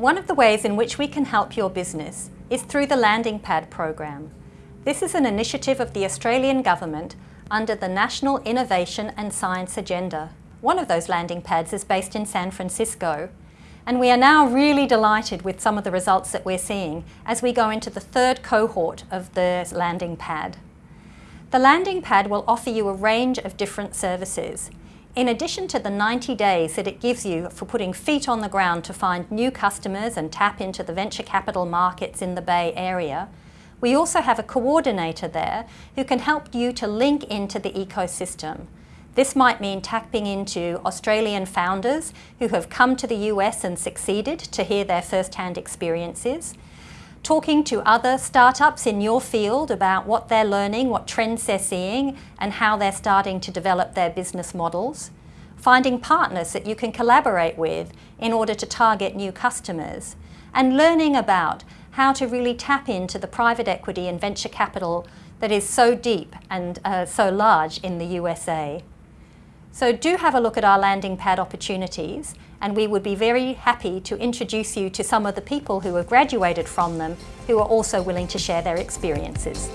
One of the ways in which we can help your business is through the Landing Pad program. This is an initiative of the Australian Government under the National Innovation and Science Agenda. One of those landing pads is based in San Francisco and we are now really delighted with some of the results that we're seeing as we go into the third cohort of the landing pad. The landing pad will offer you a range of different services in addition to the 90 days that it gives you for putting feet on the ground to find new customers and tap into the venture capital markets in the Bay Area, we also have a coordinator there who can help you to link into the ecosystem. This might mean tapping into Australian founders who have come to the US and succeeded to hear their first-hand experiences, talking to other startups in your field about what they're learning, what trends they're seeing, and how they're starting to develop their business models. Finding partners that you can collaborate with in order to target new customers. And learning about how to really tap into the private equity and venture capital that is so deep and uh, so large in the USA. So do have a look at our landing pad opportunities and we would be very happy to introduce you to some of the people who have graduated from them who are also willing to share their experiences.